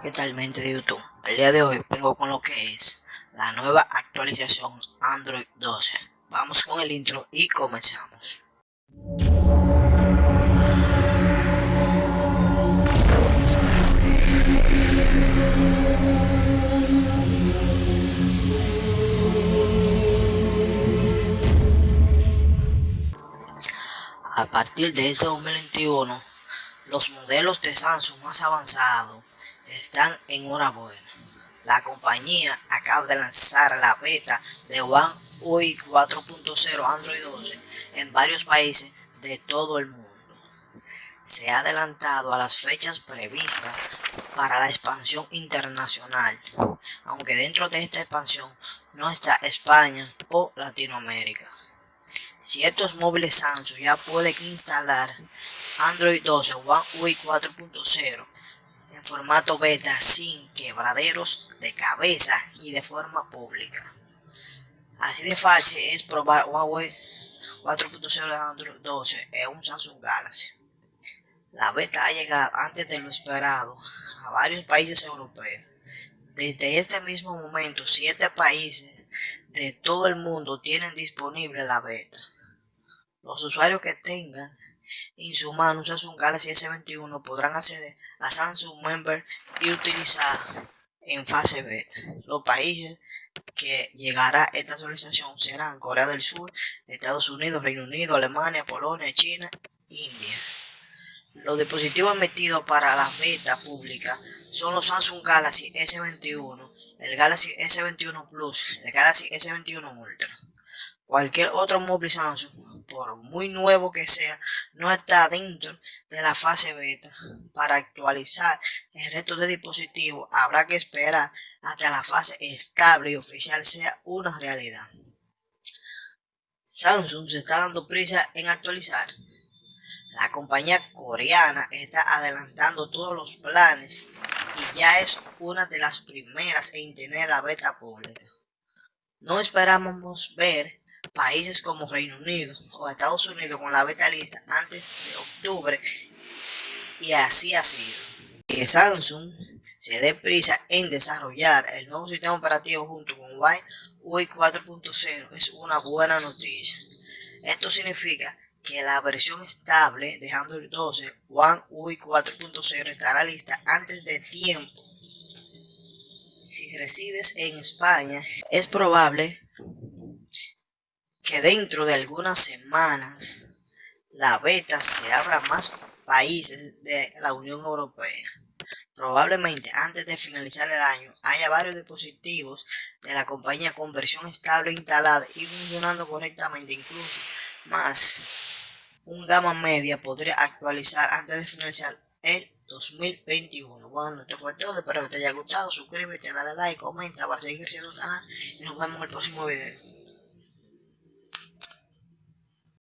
¿Qué tal mente de YouTube? El día de hoy vengo con lo que es la nueva actualización Android 12. Vamos con el intro y comenzamos. A partir de este 2021, los modelos de Samsung más avanzados están en hora buena. La compañía acaba de lanzar la beta de One UI 4.0 Android 12 en varios países de todo el mundo. Se ha adelantado a las fechas previstas para la expansión internacional, aunque dentro de esta expansión no está España o Latinoamérica. Ciertos móviles Samsung ya pueden instalar Android 12 One UI 4.0 en formato beta sin quebraderos de cabeza y de forma pública. Así de fácil es probar Huawei 4.0 de Android 12 en un Samsung Galaxy. La beta ha llegado antes de lo esperado a varios países europeos. Desde este mismo momento, siete países de todo el mundo tienen disponible la beta. Los usuarios que tengan en su mano un Samsung Galaxy S21 podrán acceder a Samsung Member y utilizar en fase beta. Los países que llegará esta actualización serán Corea del Sur, Estados Unidos, Reino Unido, Alemania, Polonia, China, India. Los dispositivos metidos para la beta pública son los Samsung Galaxy S21, el Galaxy S21 Plus, el Galaxy S21 Ultra. Cualquier otro móvil Samsung, por muy nuevo que sea, no está dentro de la fase beta. Para actualizar el resto de dispositivos habrá que esperar hasta la fase estable y oficial sea una realidad. Samsung se está dando prisa en actualizar. La compañía coreana está adelantando todos los planes y ya es una de las primeras en tener la beta pública. No esperábamos ver países como Reino Unido o Estados Unidos con la beta lista antes de octubre y así ha sido. Que Samsung se dé prisa en desarrollar el nuevo sistema operativo junto con UI 4.0 es una buena noticia. Esto significa que la versión estable de Android 12 One UI 4.0 estará lista antes de tiempo. Si resides en España, es probable que dentro de algunas semanas la beta se abra a más países de la Unión Europea. Probablemente antes de finalizar el año haya varios dispositivos de la compañía con versión estable instalada y funcionando correctamente, incluso más un gama media podría actualizar antes de finalizar el 2021. Bueno, esto fue todo, espero que te haya gustado, suscríbete, dale like, comenta para seguir siendo canal y nos vemos en el próximo video.